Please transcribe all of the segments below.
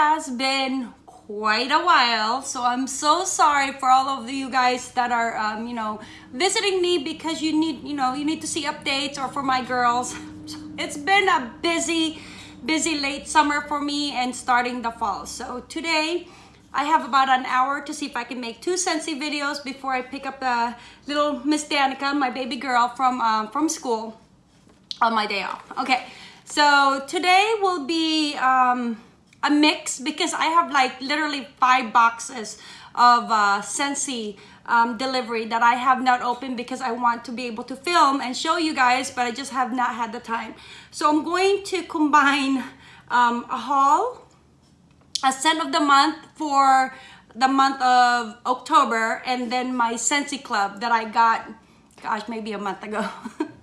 has been quite a while so i'm so sorry for all of you guys that are um, you know visiting me because you need you know you need to see updates or for my girls it's been a busy busy late summer for me and starting the fall so today I have about an hour to see if I can make two Scentsy videos before I pick up the little Miss Danica, my baby girl from um, from school on my day off. Okay, so today will be um, a mix because I have like literally five boxes of uh, Scentsy um, delivery that I have not opened because I want to be able to film and show you guys, but I just have not had the time. So I'm going to combine um, a haul, a scent of the month for the month of October, and then my Scentsy Club that I got, gosh, maybe a month ago.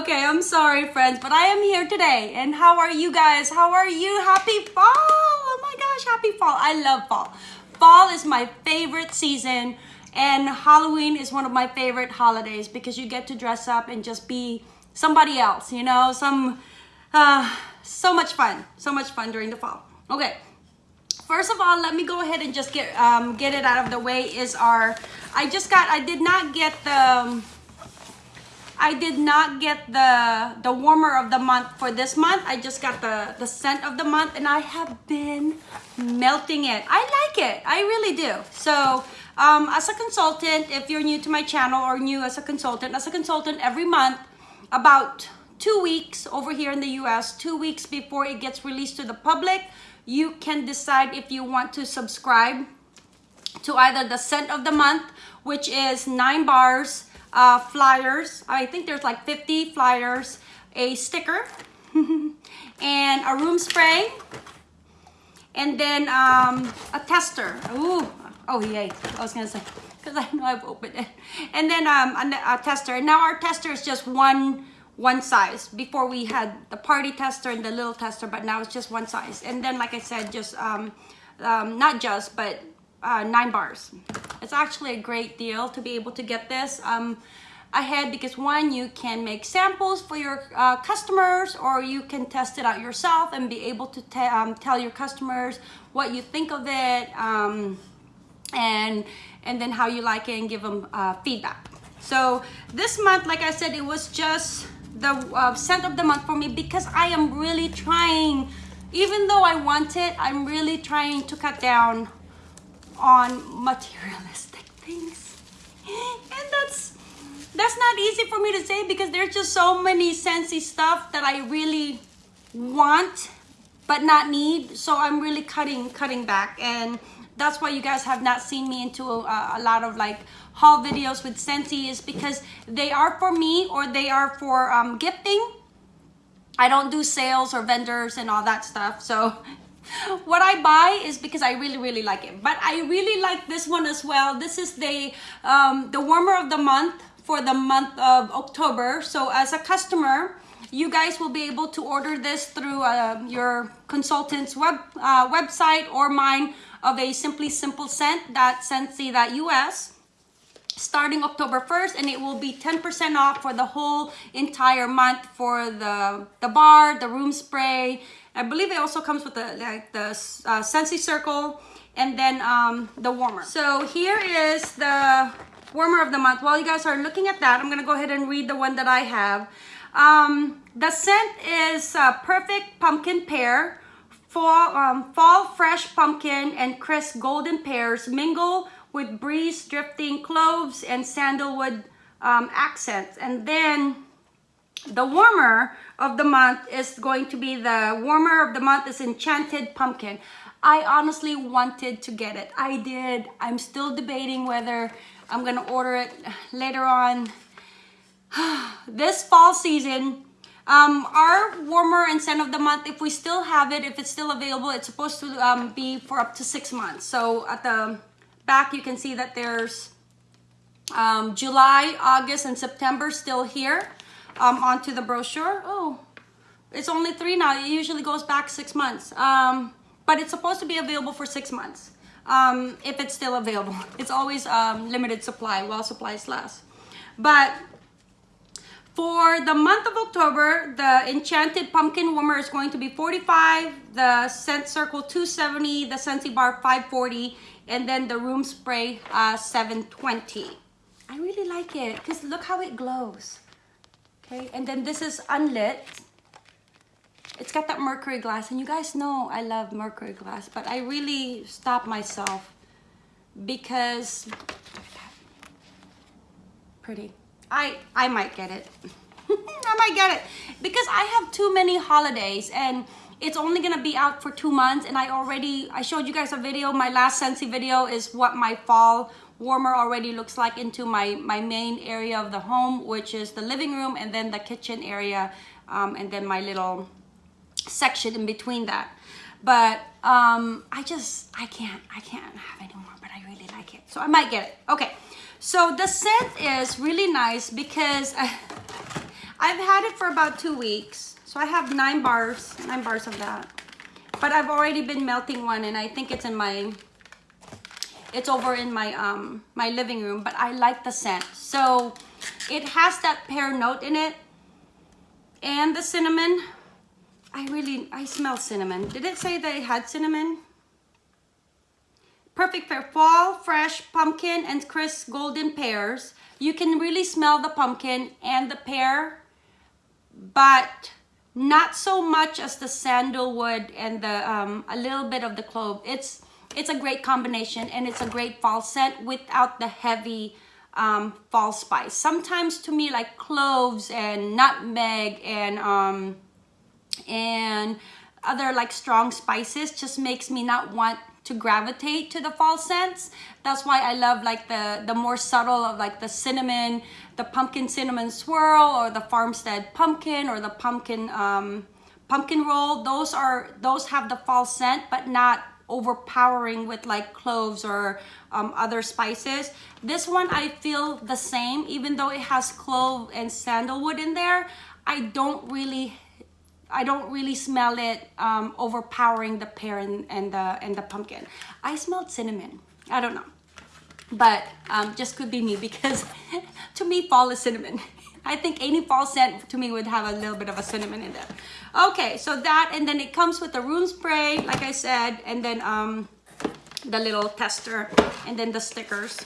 okay, I'm sorry, friends, but I am here today. And how are you guys? How are you? Happy fall! Oh my gosh, happy fall. I love fall. Fall is my favorite season, and Halloween is one of my favorite holidays because you get to dress up and just be somebody else, you know? Some, uh, so much fun. So much fun during the fall. Okay, first of all let me go ahead and just get um, get it out of the way is our I just got I did not get the um, I did not get the the warmer of the month for this month. I just got the the scent of the month and I have been melting it. I like it. I really do. So um, as a consultant, if you're new to my channel or new as a consultant, as a consultant every month, about two weeks over here in the US, two weeks before it gets released to the public, you can decide if you want to subscribe to either the scent of the month, which is nine bars, uh, flyers. I think there's like 50 flyers, a sticker, and a room spray, and then um, a tester. Ooh, oh yay! I was gonna say because I know I've opened it, and then um, a, a tester. And now our tester is just one one size. Before we had the party tester and the little tester, but now it's just one size. And then, like I said, just um, um, not just, but uh, nine bars. It's actually a great deal to be able to get this um, ahead because one, you can make samples for your uh, customers or you can test it out yourself and be able to um, tell your customers what you think of it um, and, and then how you like it and give them uh, feedback. So this month, like I said, it was just the uh, scent of the month for me because I am really trying, even though I want it, I'm really trying to cut down on materialistic things. And that's that's not easy for me to say because there's just so many Scentsy stuff that I really want but not need. So I'm really cutting cutting back and that's why you guys have not seen me into a, a lot of like haul videos with Scentsy is because they are for me or they are for um, gifting. I don't do sales or vendors and all that stuff. So what I buy is because I really, really like it. But I really like this one as well. This is the, um, the warmer of the month for the month of October. So as a customer, you guys will be able to order this through uh, your consultant's web uh, website or mine of a Simply Simple Scent, that Scentsy.us starting October 1st and it will be 10% off for the whole entire month for the the bar, the room spray, I believe it also comes with the like the uh, Scentsy Circle and then um, the warmer. So here is the warmer of the month. While you guys are looking at that, I'm gonna go ahead and read the one that I have. Um, the scent is uh, Perfect Pumpkin Pear, Fall, um, Fall Fresh Pumpkin and Crisp Golden Pears mingle with breeze drifting cloves and sandalwood um, accents. And then the warmer of the month is going to be the warmer of the month is Enchanted Pumpkin. I honestly wanted to get it. I did. I'm still debating whether I'm gonna order it later on. this fall season, um, our warmer and scent of the month, if we still have it, if it's still available, it's supposed to um, be for up to six months. So at the back, you can see that there's um, July, August, and September still here um, onto the brochure. Oh, it's only three now. It usually goes back six months. Um, but it's supposed to be available for six months um, if it's still available. It's always um, limited supply while supplies last. But For the month of October, the Enchanted Pumpkin Warmer is going to be 45, the Scent Circle 270, the Scentsy Bar 540, and then the Room Spray uh, 720. I really like it because look how it glows. Okay, and then this is unlit. It's got that mercury glass, and you guys know I love mercury glass, but I really stopped myself because pretty. I I might get it. I might get it because I have too many holidays and it's only gonna be out for two months and I already I showed you guys a video my last Scentsy video is what my fall warmer already looks like into my my main area of the home which is the living room and then the kitchen area um, and then my little section in between that. But um, I just I can't I can't have any more but I really like it. So I might get it. Okay. So the scent is really nice because I, I've had it for about two weeks. So I have nine bars nine bars of that. But I've already been melting one and I think it's in my it's over in my um my living room but I like the scent. So it has that pear note in it and the cinnamon. I really I smell cinnamon. Did it say it had cinnamon? Perfect for fall fresh pumpkin and crisp golden pears. You can really smell the pumpkin and the pear but not so much as the sandalwood and the um, a little bit of the clove. It's it's a great combination and it's a great fall scent without the heavy um, fall spice. Sometimes to me like cloves and nutmeg and um, and other like strong spices just makes me not want to gravitate to the fall scents. That's why I love like the, the more subtle of like the cinnamon, the pumpkin cinnamon swirl or the farmstead pumpkin or the pumpkin um, pumpkin roll. Those are, those have the fall scent, but not overpowering with like cloves or um, other spices. This one I feel the same, even though it has clove and sandalwood in there. I don't really, I don't really smell it um, overpowering the pear and, and the and the pumpkin. I smelled cinnamon. I don't know, but um, just could be me because to me fall is cinnamon. I think any fall scent to me would have a little bit of a cinnamon in there. Okay, so that, and then it comes with the room spray, like I said, and then um, the little tester, and then the stickers.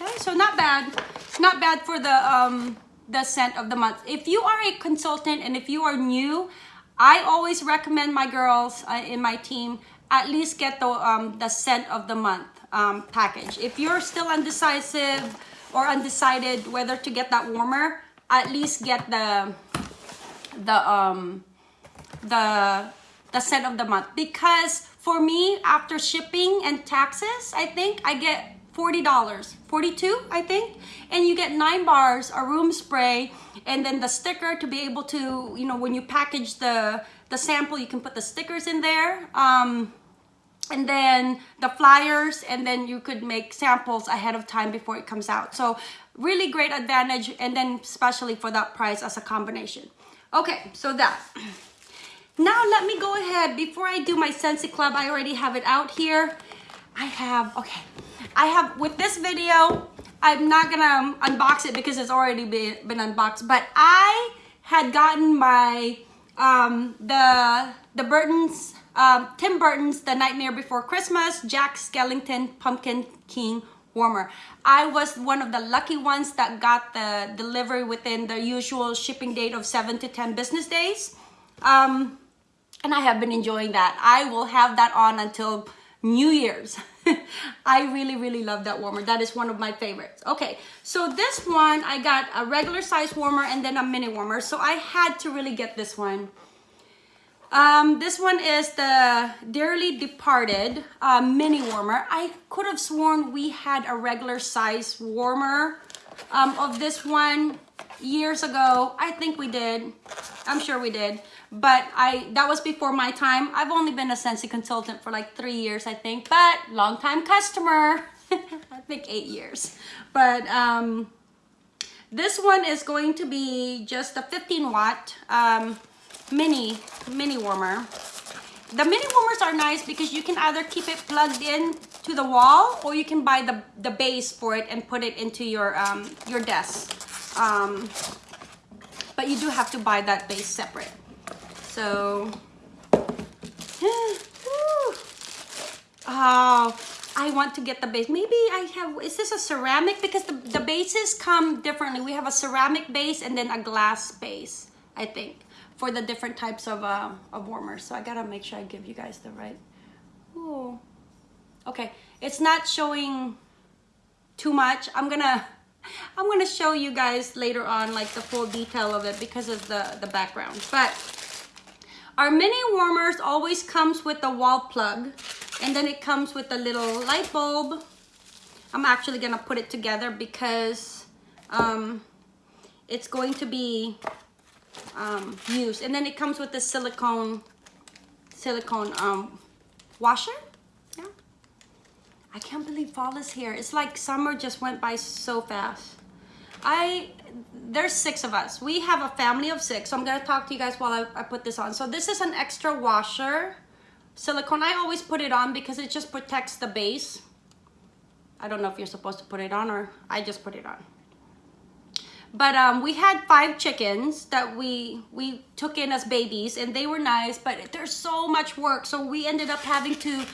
Okay, so not bad. Not bad for the, um, the scent of the month. If you are a consultant and if you are new, I always recommend my girls uh, in my team at least get the, um, the scent of the month um, package. If you're still undecisive or undecided whether to get that warmer, at least get the the um the the scent of the month. Because for me after shipping and taxes i think i get $40 42 i think. And you get nine bars a room spray and then the sticker to be able to you know when you package the the sample you can put the stickers in there. Um and then the flyers and then you could make samples ahead of time before it comes out. So really great advantage and then especially for that price as a combination. Okay so that. Now let me go ahead. Before I do my Scentsy Club I already have it out here. I have okay. I have with this video I'm not gonna unbox it because it's already been, been unboxed but I had gotten my um, the the Burton's um, Tim Burton's The Nightmare Before Christmas Jack Skellington Pumpkin King warmer. I was one of the lucky ones that got the delivery within the usual shipping date of 7 to 10 business days. Um, and I have been enjoying that. I will have that on until New Year's. I really, really love that warmer. That is one of my favorites. Okay, so this one, I got a regular size warmer and then a mini warmer. So I had to really get this one. Um, this one is the Dearly Departed uh, mini warmer. I could have sworn we had a regular size warmer um, of this one years ago. I think we did. I'm sure we did. But I that was before my time. I've only been a Scentsy consultant for like three years, I think. But long time customer. I think eight years. But um, this one is going to be just a 15 watt. Um, mini mini warmer the mini warmers are nice because you can either keep it plugged in to the wall or you can buy the the base for it and put it into your um your desk um but you do have to buy that base separate. So, oh, I want to get the base. Maybe I have, is this a ceramic? Because the, the bases come differently. We have a ceramic base and then a glass base, I think, for the different types of, uh, of warmers. So I gotta make sure I give you guys the right, oh, okay. It's not showing too much. I'm gonna, I'm gonna show you guys later on like the full detail of it because of the, the background. But our mini warmers always comes with a wall plug and then it comes with a little light bulb. I'm actually gonna put it together because um, it's going to be um, used. And then it comes with the silicone, silicone um, washer. Yeah. I can't believe fall is here. It's like summer just went by so fast. I there's six of us. We have a family of six. So I'm gonna talk to you guys while I, I put this on. So this is an extra washer silicone. I always put it on because it just protects the base. I don't know if you're supposed to put it on or I just put it on. But um, we had five chickens that we we took in as babies and they were nice, but there's so much work. So we ended up having to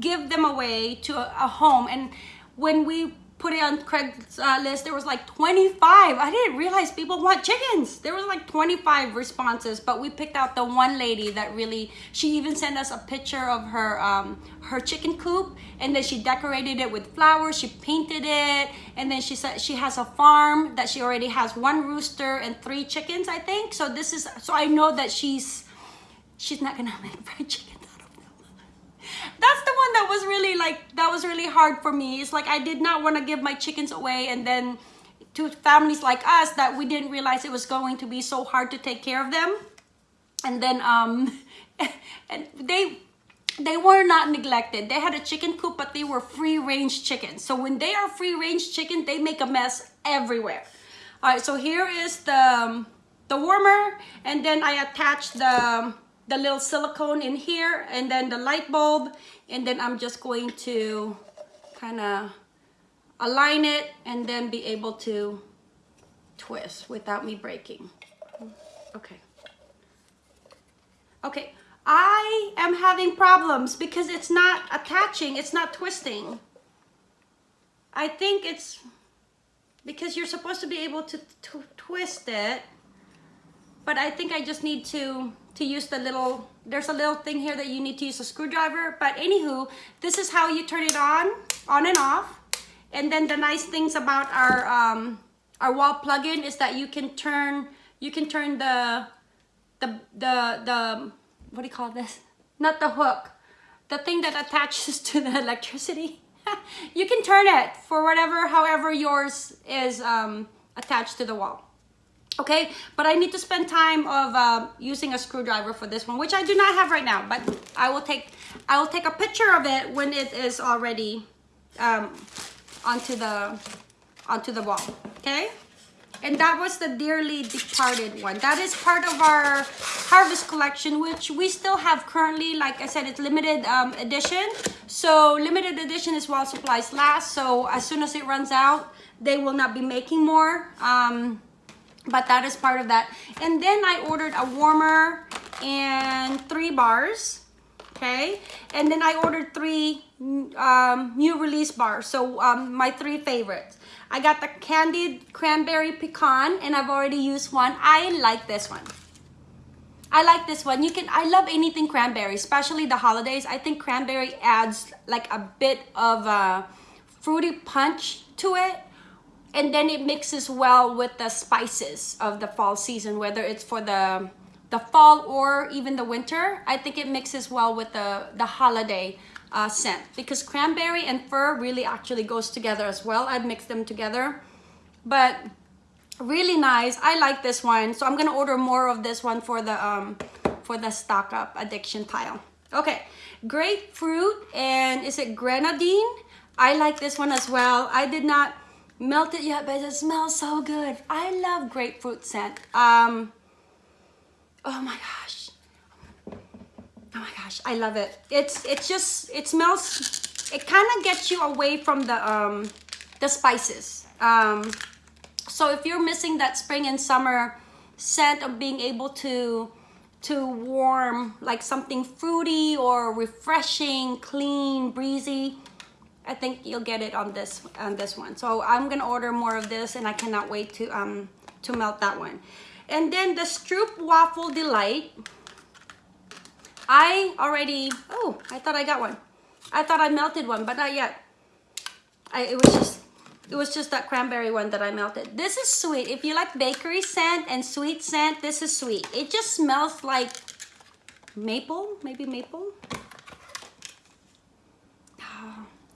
give them away to a, a home. And when we put it on Craig's uh, list, there was like 25. I didn't realize people want chickens. There was like 25 responses, but we picked out the one lady that really, she even sent us a picture of her, um, her chicken coop and then she decorated it with flowers. She painted it. And then she said she has a farm that she already has one rooster and three chickens, I think. So this is, so I know that she's, she's not gonna make fried chicken one that was really like that was really hard for me. It's like i did not want to give my chickens away and then to families like us that we didn't realize it was going to be so hard to take care of them. And then um and they they were not neglected. They had a chicken coop but they were free range chickens. So when they are free range chicken they make a mess everywhere. All right so here is the um, the warmer and then i attached the the little silicone in here and then the light bulb and then I'm just going to kind of align it and then be able to twist without me breaking. Okay. Okay, I am having problems because it's not attaching, it's not twisting. I think it's because you're supposed to be able to, twist it, but I think I just need to to use the little, there's a little thing here that you need to use a screwdriver. But anywho, this is how you turn it on, on and off. And then the nice things about our, um, our wall plug-in is that you can turn, you can turn the, the, the, the, what do you call this? Not the hook, the thing that attaches to the electricity. you can turn it for whatever, however yours is um, attached to the wall okay but i need to spend time of uh, using a screwdriver for this one which i do not have right now but i will take i will take a picture of it when it is already um, onto the onto the wall okay? And that was the dearly departed one. That is part of our harvest collection which we still have currently like i said it's limited um, edition. So limited edition is while supplies last so as soon as it runs out they will not be making more um, but that is part of that. And then i ordered a warmer and three bars okay? And then i ordered three um, new release bars so um, my three favorites. I got the candied cranberry pecan and i've already used one. I like this one. I like this one. You can, I love anything cranberry, especially the holidays. I think cranberry adds like a bit of a fruity punch to it and then it mixes well with the spices of the fall season whether it's for the the fall or even the winter. I think it mixes well with the the holiday uh, scent because cranberry and fir really actually goes together as well. I'd mix them together. But really nice. I like this one. So i'm gonna order more of this one for the um for the stock up addiction pile. Okay grapefruit and is it grenadine? I like this one as well. I did not melted yet, but it smells so good. I love grapefruit scent. Um, oh my gosh. Oh my gosh, I love it. It's it's just it smells. It kind of gets you away from the um the spices. Um, so if you're missing that spring and summer scent of being able to to warm like something fruity or refreshing, clean, breezy. I think you'll get it on this on this one. So I'm gonna order more of this and I cannot wait to um to melt that one. And then the Stroop Waffle Delight. I already, oh, I thought I got one. I thought I melted one, but not yet. I, it was just it was just that cranberry one that I melted. This is sweet. If you like bakery scent and sweet scent, this is sweet. It just smells like maple, maybe maple.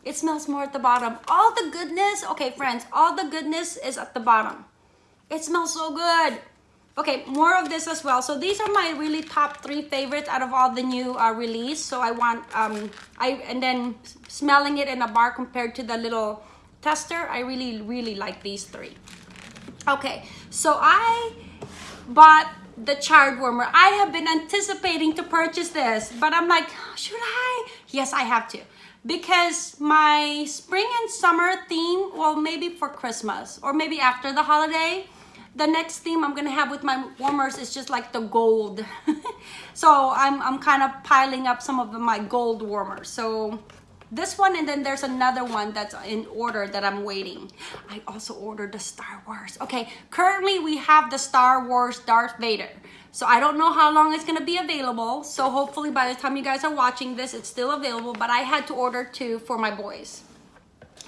It smells more at the bottom. All the goodness, okay friends, all the goodness is at the bottom. It smells so good. Okay, more of this as well. So these are my really top three favorites out of all the new uh, release. So I want, um, I and then smelling it in a bar compared to the little tester, I really, really like these three. Okay, so I bought the chard warmer. I have been anticipating to purchase this, but I'm like, should I? Yes, I have to. Because my spring and summer theme, well, maybe for Christmas or maybe after the holiday, the next theme I'm gonna have with my warmers is just like the gold. so I'm, I'm kind of piling up some of my gold warmers. So this one and then there's another one that's in order that I'm waiting. I also ordered the Star Wars. Okay, currently we have the Star Wars Darth Vader. So I don't know how long it's gonna be available. So hopefully by the time you guys are watching this, it's still available, but I had to order two for my boys.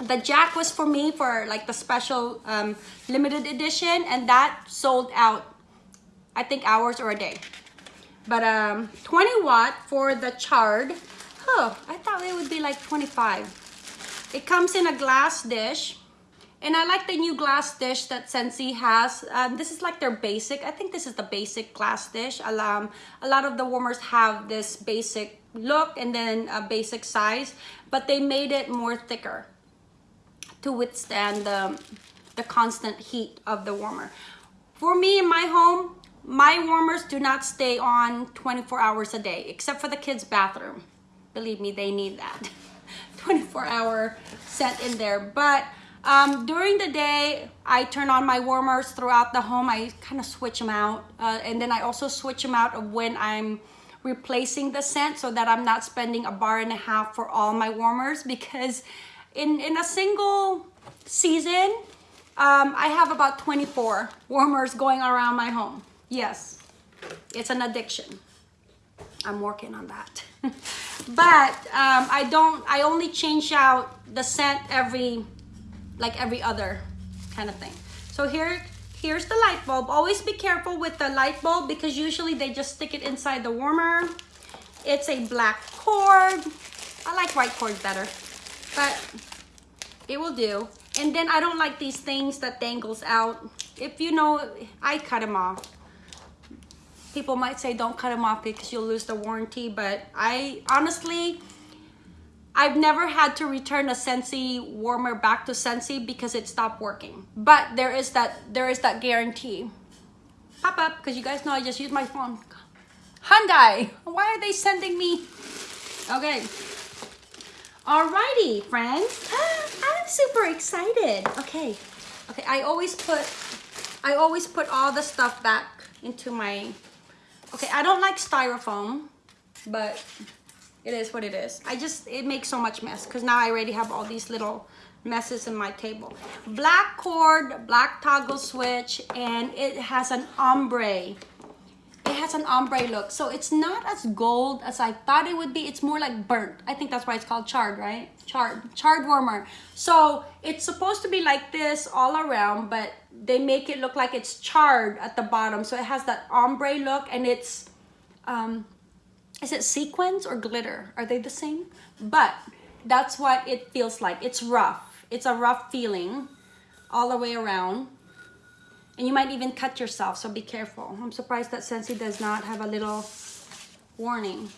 The Jack was for me for like the special um, limited edition and that sold out, I think hours or a day. But um, 20 watt for the chard Oh, I thought it would be like 25. It comes in a glass dish. And I like the new glass dish that Scentsy has. Um, this is like their basic. I think this is the basic glass dish. Um, a lot of the warmers have this basic look and then a basic size. But they made it more thicker to withstand the, the constant heat of the warmer. For me in my home, my warmers do not stay on 24 hours a day, except for the kids' bathroom believe me they need that 24 hour set in there but um, during the day I turn on my warmers throughout the home. I kind of switch them out uh, and then I also switch them out of when I'm replacing the scent so that I'm not spending a bar and a half for all my warmers because in in a single season um, I have about 24 warmers going around my home. Yes it's an addiction. I'm working on that. But um, I don't I only change out the scent every like every other kind of thing. So here here's the light bulb. Always be careful with the light bulb because usually they just stick it inside the warmer. It's a black cord. I like white cord better but it will do. And then I don't like these things that dangles out. If you know I cut them off. People might say don't cut them off because you'll lose the warranty but I honestly I've never had to return a Scentsy warmer back to Scentsy because it stopped working. But there is that there is that guarantee. Pop up because you guys know I just use my phone. Hyundai why are they sending me? Okay. Alrighty friends. I'm super excited. Okay. Okay I always put I always put all the stuff back into my Okay, I don't like styrofoam, but it is what it is. I just, it makes so much mess because now I already have all these little messes in my table. Black cord, black toggle switch, and it has an ombre. It has an ombre look. So it's not as gold as I thought it would be. It's more like burnt. I think that's why it's called charred, right? Charred, charred warmer. So it's supposed to be like this all around, but they make it look like it's charred at the bottom. So it has that ombre look and it's, um, is it sequins or glitter? Are they the same? But that's what it feels like. It's rough. It's a rough feeling all the way around. And you might even cut yourself, so be careful. I'm surprised that Scentsy does not have a little warning.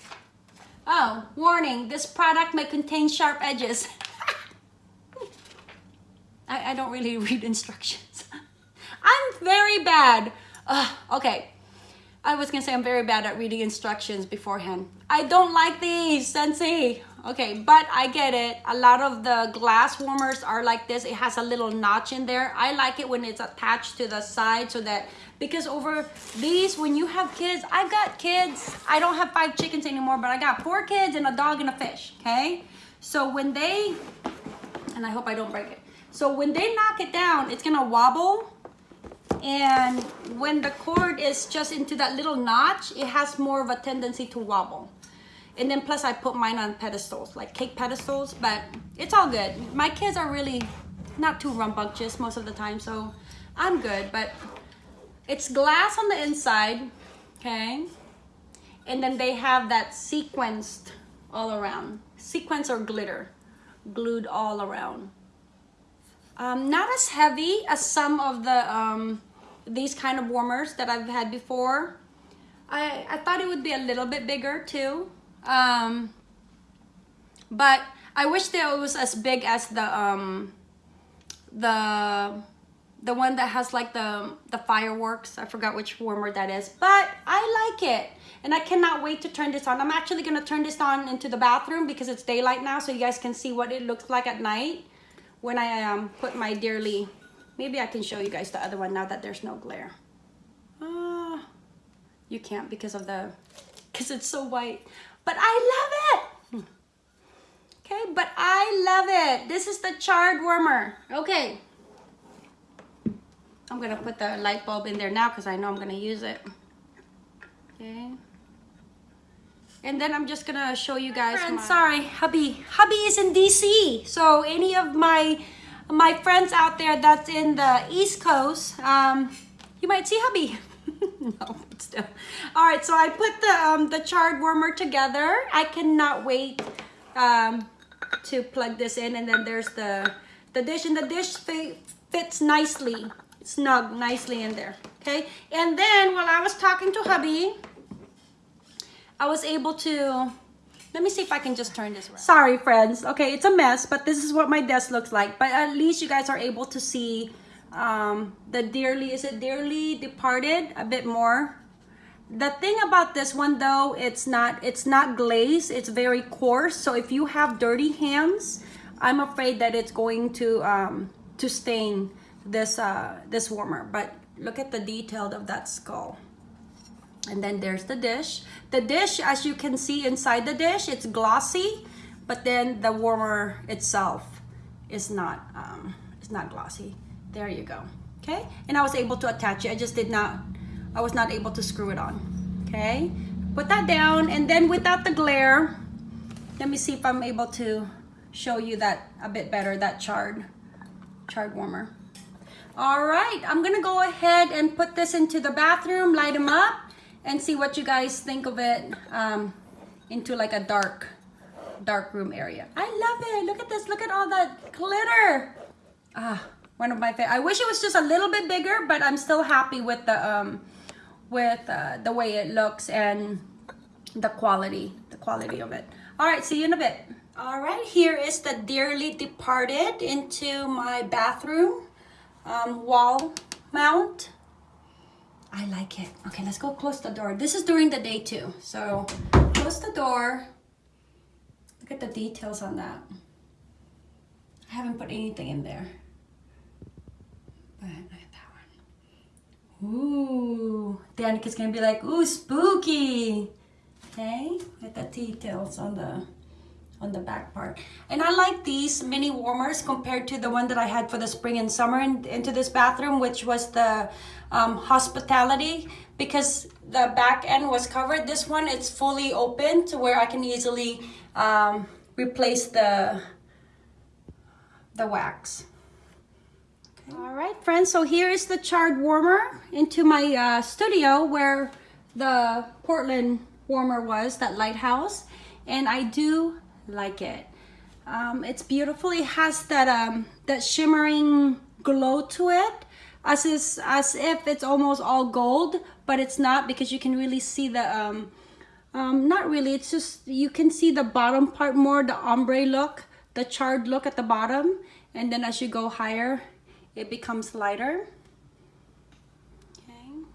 Oh, warning, this product may contain sharp edges. I, I don't really read instructions. I'm very bad. Okay. I was gonna say I'm very bad at reading instructions beforehand. I don't like these, Scentsy. Okay, but I get it. A lot of the glass warmers are like this. It has a little notch in there. I like it when it's attached to the side so that because over these, when you have kids, I've got kids. I don't have five chickens anymore, but I got four kids and a dog and a fish, okay? So when they, and I hope I don't break it. So when they knock it down, it's gonna wobble. And when the cord is just into that little notch, it has more of a tendency to wobble. And then plus I put mine on pedestals, like cake pedestals, but it's all good. My kids are really not too rambunctious most of the time, so I'm good. But it's glass on the inside, okay? And then they have that sequenced all around. Sequence or glitter, glued all around. Um, not as heavy as some of the um, these kind of warmers that I've had before. I, I thought it would be a little bit bigger too. Um, but I wish that it was as big as the um, the the one that has like the the fireworks. I forgot which warmer that is, but I like it. And I cannot wait to turn this on. I'm actually gonna turn this on into the bathroom because it's daylight now so you guys can see what it looks like at night when I um, put my Dearly. Maybe I can show you guys the other one now that there's no glare. Uh, you can't because of the, because it's so white. But I love it. Okay, but I love it. This is the charred warmer. Okay. I'm gonna put the light bulb in there now because I know I'm gonna use it. Okay. And then I'm just gonna show you guys. Friends, sorry, hubby. Hubby is in DC. So any of my my friends out there that's in the East Coast, um, you might see hubby. no, but still. All right, so I put the um, the charred warmer together. I cannot wait um, to plug this in. And then there's the the dish, and the dish fits nicely, snug, nicely in there. Okay. And then while I was talking to hubby, I was able to, let me see if I can just turn this around. Sorry, friends. Okay, it's a mess, but this is what my desk looks like. But at least you guys are able to see um, the dearly, is it dearly departed a bit more. The thing about this one though, it's not, it's not glazed. It's very coarse. So if you have dirty hands, I'm afraid that it's going to, um, to stain this, uh, this warmer. But look at the detail of that skull. And then there's the dish. The dish, as you can see inside the dish, it's glossy, but then the warmer itself is not, um, it's not glossy. There you go. Okay, and I was able to attach it. I just did not, I was not able to screw it on. Okay, put that down, and then without the glare, let me see if I'm able to show you that a bit better, that charred, charred warmer. All right, I'm gonna go ahead and put this into the bathroom, light them up, and see what you guys think of it um, into like a dark, dark room area. I love it. Look at this. Look at all that glitter. Ah, one of my favorite. I wish it was just a little bit bigger, but I'm still happy with the um, with uh, the way it looks and the quality, the quality of it. All right, see you in a bit. All right, here is the Dearly Departed into my bathroom um, wall mount. I like it. Okay, let's go close the door. This is during the day too. So close the door. Look at the details on that. I haven't put anything in there. But look at that one. Ooh. Danica's gonna be like, ooh, spooky. Okay, with the details on the on the back part. And I like these mini warmers compared to the one that I had for the spring and summer in, into this bathroom, which was the um, hospitality because the back end was covered. This one, it's fully open to where I can easily um, replace the, the wax. Okay. All right, friends, so here is the charred warmer into my uh, studio where the Portland warmer was, that lighthouse. And I do like it. Um, it's beautiful. It has that um, that shimmering glow to it as is as if it's almost all gold, but it's not because you can really see the um, um, not really. It's just you can see the bottom part more, the ombre look, the charred look at the bottom, and then as you go higher, it becomes lighter. Okay,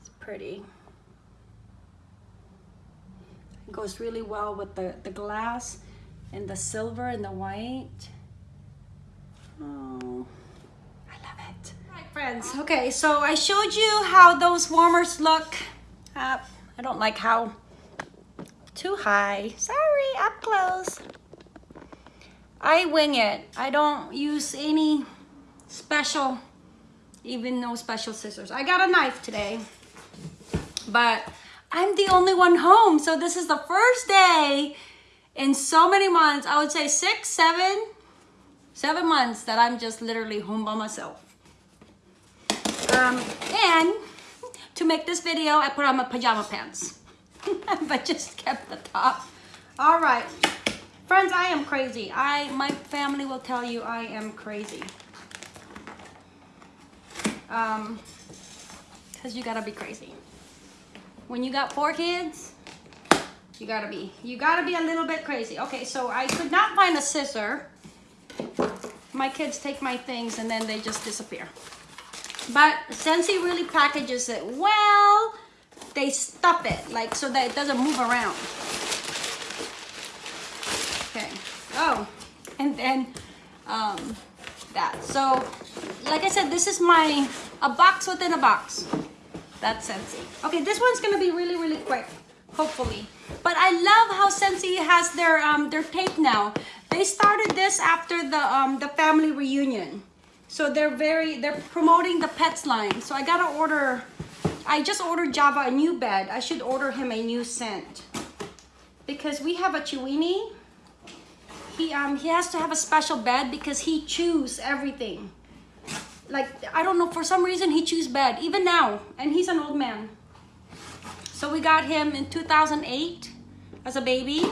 it's pretty goes really well with the, the glass and the silver and the white. Oh, I love it. All right, friends. Okay, so I showed you how those warmers look. Uh, I don't like how too high. Sorry, up close. I wing it. I don't use any special, even no special scissors. I got a knife today, but I'm the only one home. So this is the first day in so many months, I would say six, seven, seven months that I'm just literally home by myself. Um, and to make this video, I put on my pajama pants, but just kept the top. All right, friends, I am crazy. I, my family will tell you I am crazy. Um, cause you gotta be crazy. When you got four kids, you gotta be, you gotta be a little bit crazy. Okay, so I could not find a scissor. My kids take my things and then they just disappear. But Scentsy really packages it well. They stuff it like so that it doesn't move around. Okay. Oh, and then um, that. So, like I said, this is my a box within a box. That's Scentsy. Okay, this one's gonna be really, really quick, hopefully. But I love how Scentsy has their um, their tape now. They started this after the um, the family reunion. So they're very, they're promoting the pets line. So I gotta order, I just ordered Java a new bed. I should order him a new scent. Because we have a Chiweenie. He, um, he has to have a special bed because he chews everything. Like, I don't know, for some reason he chews bed, even now. And he's an old man. So we got him in 2008 as a baby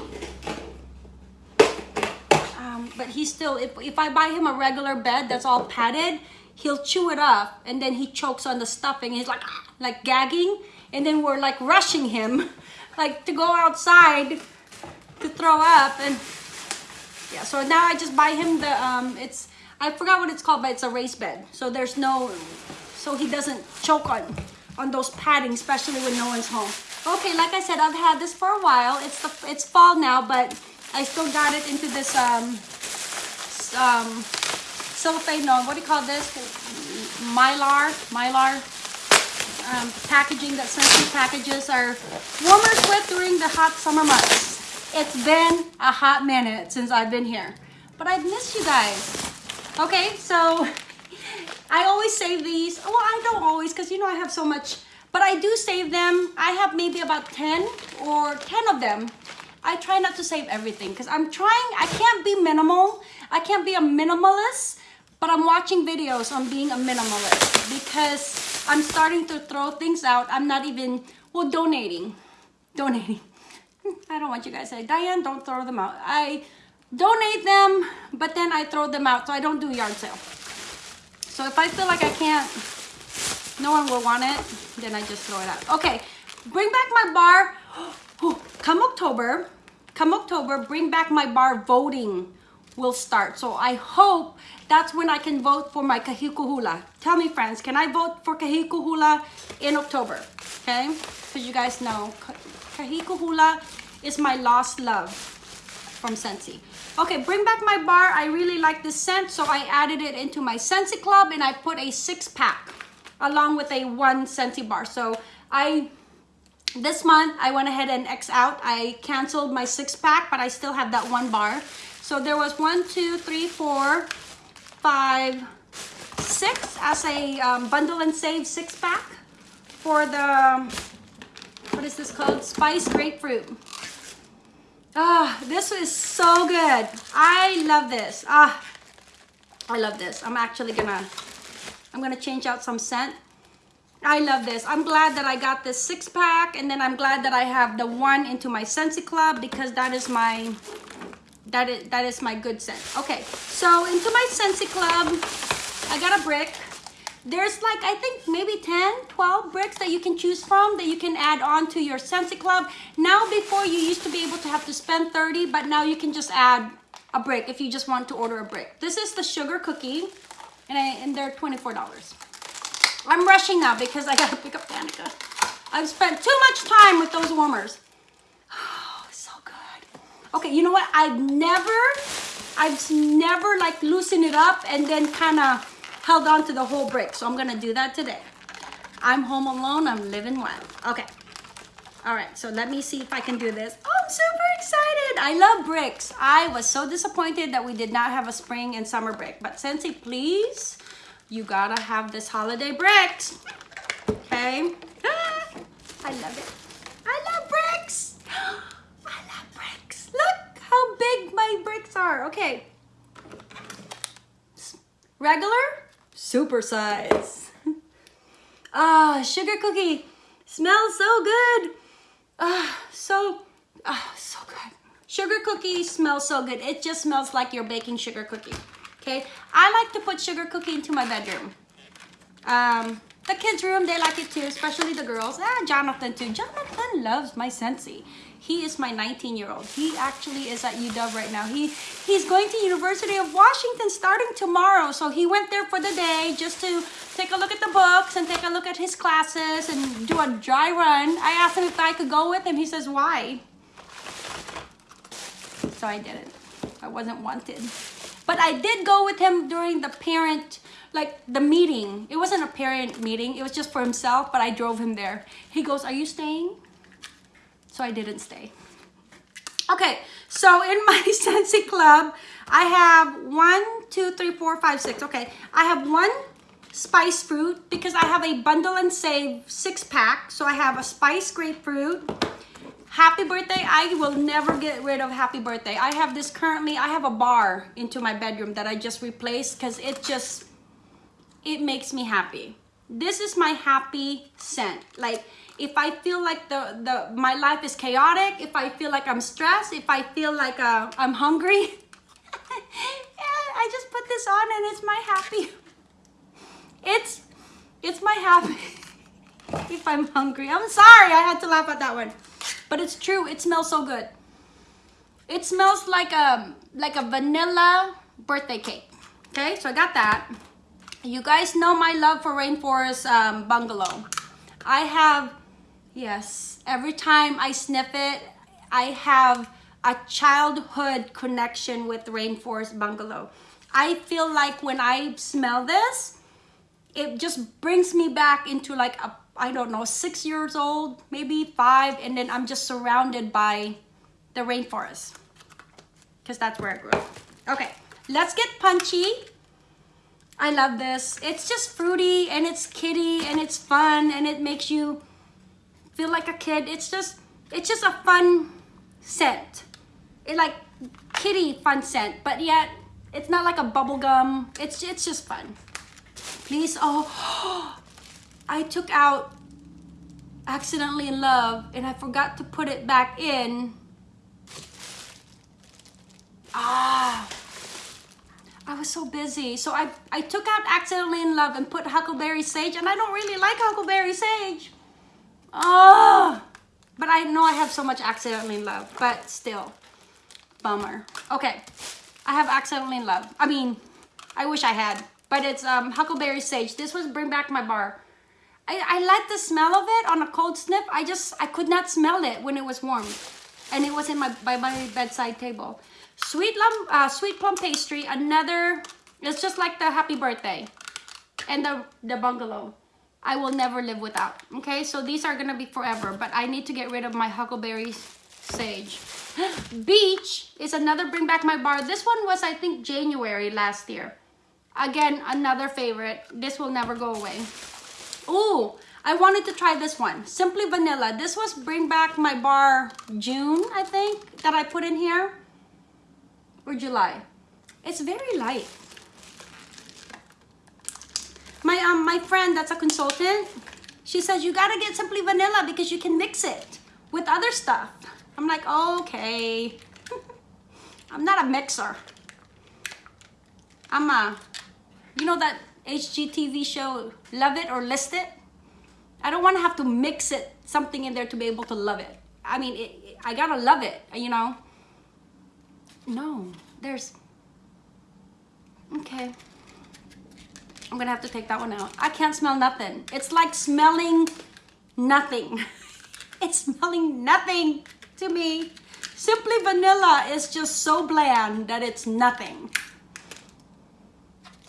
but he's still, if, if I buy him a regular bed that's all padded, he'll chew it up and then he chokes on the stuffing. He's like, ah, like gagging. And then we're like rushing him, like to go outside to throw up. And yeah, so now I just buy him the, um, it's, I forgot what it's called, but it's a race bed. So there's no, so he doesn't choke on, on those padding, especially when no one's home. Okay, like I said, I've had this for a while. It's the, it's fall now, but I still got it into this um, um, cellophane, no, what do you call this? Mylar, Mylar um, packaging that Scentsy packages are warmers with during the hot summer months. It's been a hot minute since I've been here, but I've missed you guys. Okay, so I always save these. Well, I don't always because you know I have so much, but I do save them. I have maybe about 10 or 10 of them I try not to save everything because I'm trying, I can't be minimal. I can't be a minimalist, but I'm watching videos on being a minimalist because I'm starting to throw things out. I'm not even, well, donating, donating. I don't want you guys to say, Diane, don't throw them out. I donate them, but then I throw them out, so I don't do yard sale. So if I feel like I can't, no one will want it, then I just throw it out. Okay, bring back my bar. Oh, come October, come October, bring back my bar voting will start. So I hope that's when I can vote for my Kahiko Hula. Tell me friends, can I vote for Kahiko Hula in October? Okay, because you guys know Kahiko Hula is my lost love from Scentsy. Okay, bring back my bar. I really like this scent, so I added it into my Scentsy Club and I put a six pack along with a one Scentsy bar. So I this month, I went ahead and X out. I canceled my six pack, but I still have that one bar. So there was one, two, three, four, five, six as a um, bundle and save six pack for the, what is this called? Spice grapefruit. Ah, this is so good. I love this. Ah, I love this. I'm actually gonna, I'm gonna change out some scent I love this. I'm glad that I got this six pack and then I'm glad that I have the one into my Scentsy Club because that is my that is that is my good scent. Okay, so into my Scentsy Club, I got a brick. There's like, I think maybe 10, 12 bricks that you can choose from that you can add on to your Scentsy Club. Now before you used to be able to have to spend 30, but now you can just add a brick if you just want to order a brick. This is the sugar cookie and, I, and they're $24. I'm rushing now because I gotta pick up Danica. I've spent too much time with those warmers. Oh, so good. Okay, you know what? I've never, I've never like loosened it up and then kind of held on to the whole brick. So I'm gonna do that today. I'm home alone, I'm living wild. Okay. All right, so let me see if I can do this. Oh, I'm super excited. I love bricks. I was so disappointed that we did not have a spring and summer brick. But Scentsy, please, you gotta have this holiday bricks. Okay? I love it. I love bricks. I love bricks. Look how big my bricks are. Okay. Regular, super size. Ah, sugar cookie. Smells so good. Ah, so, ah, so good. Sugar cookie smells so good. It just smells like you're baking sugar cookie. Okay, I like to put sugar cookie into my bedroom. Um, the kids' room, they like it too, especially the girls. Ah, Jonathan too. Jonathan loves my Scentsy. He is my 19-year-old. He actually is at UW right now. He He's going to University of Washington starting tomorrow. So he went there for the day just to take a look at the books and take a look at his classes and do a dry run. I asked him if I could go with him. He says, why? So I didn't. I wasn't wanted. But I did go with him during the parent like the meeting. It wasn't a parent meeting. It was just for himself, but I drove him there. He goes, are you staying? So I didn't stay. Okay, so in my Scentsy Club, I have one, two, three, four, five, six. Okay, I have one spice fruit because I have a bundle and save six pack. So I have a spice grapefruit. Happy birthday. I will never get rid of happy birthday. I have this currently, I have a bar into my bedroom that I just replaced because it just, it makes me happy. This is my happy scent. Like if I feel like the, the my life is chaotic, if I feel like I'm stressed, if I feel like uh, I'm hungry, I just put this on and it's my happy. It's, it's my happy. if I'm hungry. I'm sorry, I had to laugh at that one. But it's true, it smells so good. It smells like a, like a vanilla birthday cake. Okay, so I got that. You guys know my love for Rainforest um, Bungalow. I have, yes, every time I sniff it, I have a childhood connection with Rainforest Bungalow. I feel like when I smell this, it just brings me back into like a, I don't know, six years old, maybe five, and then I'm just surrounded by the rainforest because that's where I grew up. Okay, let's get punchy. I love this. It's just fruity and it's kitty and it's fun and it makes you feel like a kid. It's just, it's just a fun scent. It like kitty fun scent, but yet it's not like a bubble gum. It's, it's just fun. Please, oh, I took out Accidentally in Love and I forgot to put it back in. Ah. I was so busy. So I, I took out Accidentally in Love and put Huckleberry Sage and I don't really like Huckleberry Sage. Oh, but I know I have so much Accidentally in Love, but still, bummer. Okay, I have Accidentally in Love. I mean, I wish I had, but it's um, Huckleberry Sage. This was Bring Back My Bar. I, I like the smell of it on a cold snip. I just, I could not smell it when it was warm. And it was in my, by my bedside table. Sweet, lum, uh, sweet plum pastry, another, it's just like the happy birthday and the, the bungalow. I will never live without. Okay, so these are gonna be forever, but I need to get rid of my huckleberry sage. Beach is another bring back my bar. This one was, I think, January last year. Again, another favorite. This will never go away. Oh, I wanted to try this one. Simply Vanilla. This was Bring Back My Bar June, I think, that I put in here or July. It's very light. My um my friend that's a consultant, she says you gotta get simply vanilla because you can mix it with other stuff. I'm like, okay. I'm not a mixer. I'm a, you know that HGTV show, Love It or List It? I don't want to have to mix it, something in there to be able to love it. I mean, it, I gotta love it, you know? No, there's... Okay. I'm gonna have to take that one out. I can't smell nothing. It's like smelling nothing. it's smelling nothing to me. Simply Vanilla is just so bland that it's nothing.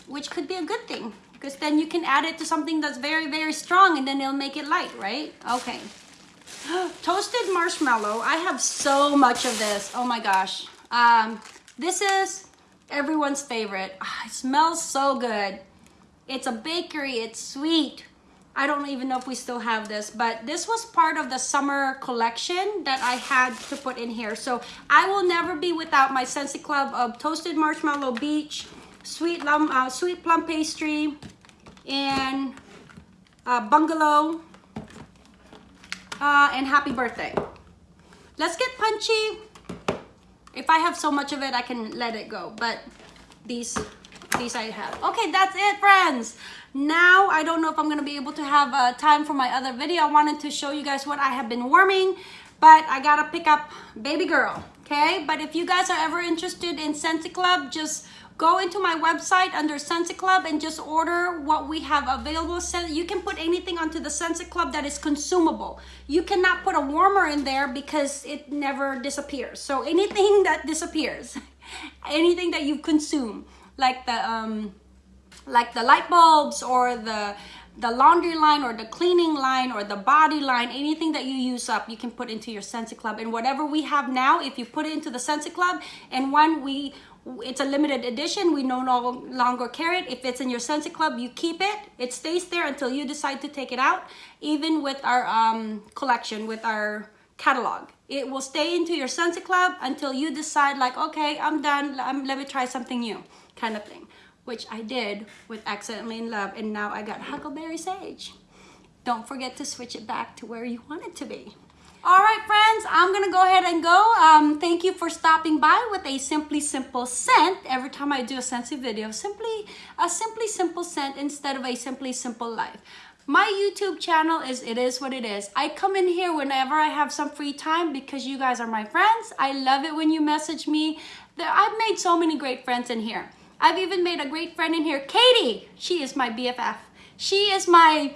Which could be a good thing because then you can add it to something that's very, very strong and then it'll make it light, right? Okay. Toasted marshmallow. I have so much of this. Oh my gosh. Um, this is everyone's favorite. Oh, it smells so good. It's a bakery. It's sweet. I don't even know if we still have this, but this was part of the summer collection that I had to put in here. So I will never be without my Scentsy Club of Toasted Marshmallow Beach, Sweet, Lum, uh, sweet Plum Pastry, and uh, Bungalow, uh, and Happy Birthday. Let's get punchy. If I have so much of it, I can let it go, but these these I have. Okay, that's it, friends. Now, I don't know if I'm going to be able to have uh, time for my other video. I wanted to show you guys what I have been warming, but I got to pick up baby girl, okay? But if you guys are ever interested in Scentsy Club, just go into my website under Scentsy Club and just order what we have available. You can put anything onto the Scentsy Club that is consumable. You cannot put a warmer in there because it never disappears. So anything that disappears, anything that you consume, like the um, like the light bulbs or the the laundry line or the cleaning line or the body line, anything that you use up, you can put into your Scentsy Club. And whatever we have now, if you put it into the Scentsy Club, and when we, it's a limited edition, we no longer carry it. If it's in your Scentsy Club, you keep it. It stays there until you decide to take it out. Even with our um, collection, with our catalog. It will stay into your Scentsy Club until you decide like, okay, I'm done, I'm, let me try something new, kind of thing which I did with Accidentally in Love, and now I got Huckleberry Sage. Don't forget to switch it back to where you want it to be. All right, friends, I'm gonna go ahead and go. Um, thank you for stopping by with a Simply Simple scent. Every time I do a Scentsy video, simply a Simply Simple scent instead of a Simply Simple life. My YouTube channel is It Is What It Is. I come in here whenever I have some free time because you guys are my friends. I love it when you message me. I've made so many great friends in here. I've even made a great friend in here, Katie. She is my BFF. She is my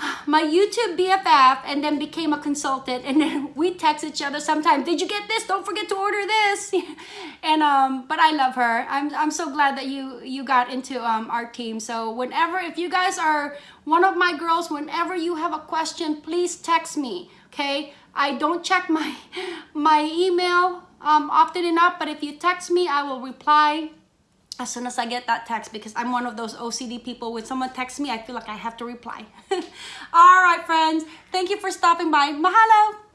my YouTube BFF and then became a consultant and then we text each other sometimes. Did you get this? Don't forget to order this. and um, but I love her. I'm I'm so glad that you you got into um our team. So whenever if you guys are one of my girls, whenever you have a question, please text me. Okay. I don't check my my email um often enough, but if you text me, I will reply as soon as I get that text because I'm one of those OCD people. When someone texts me, I feel like I have to reply. All right, friends. Thank you for stopping by. Mahalo.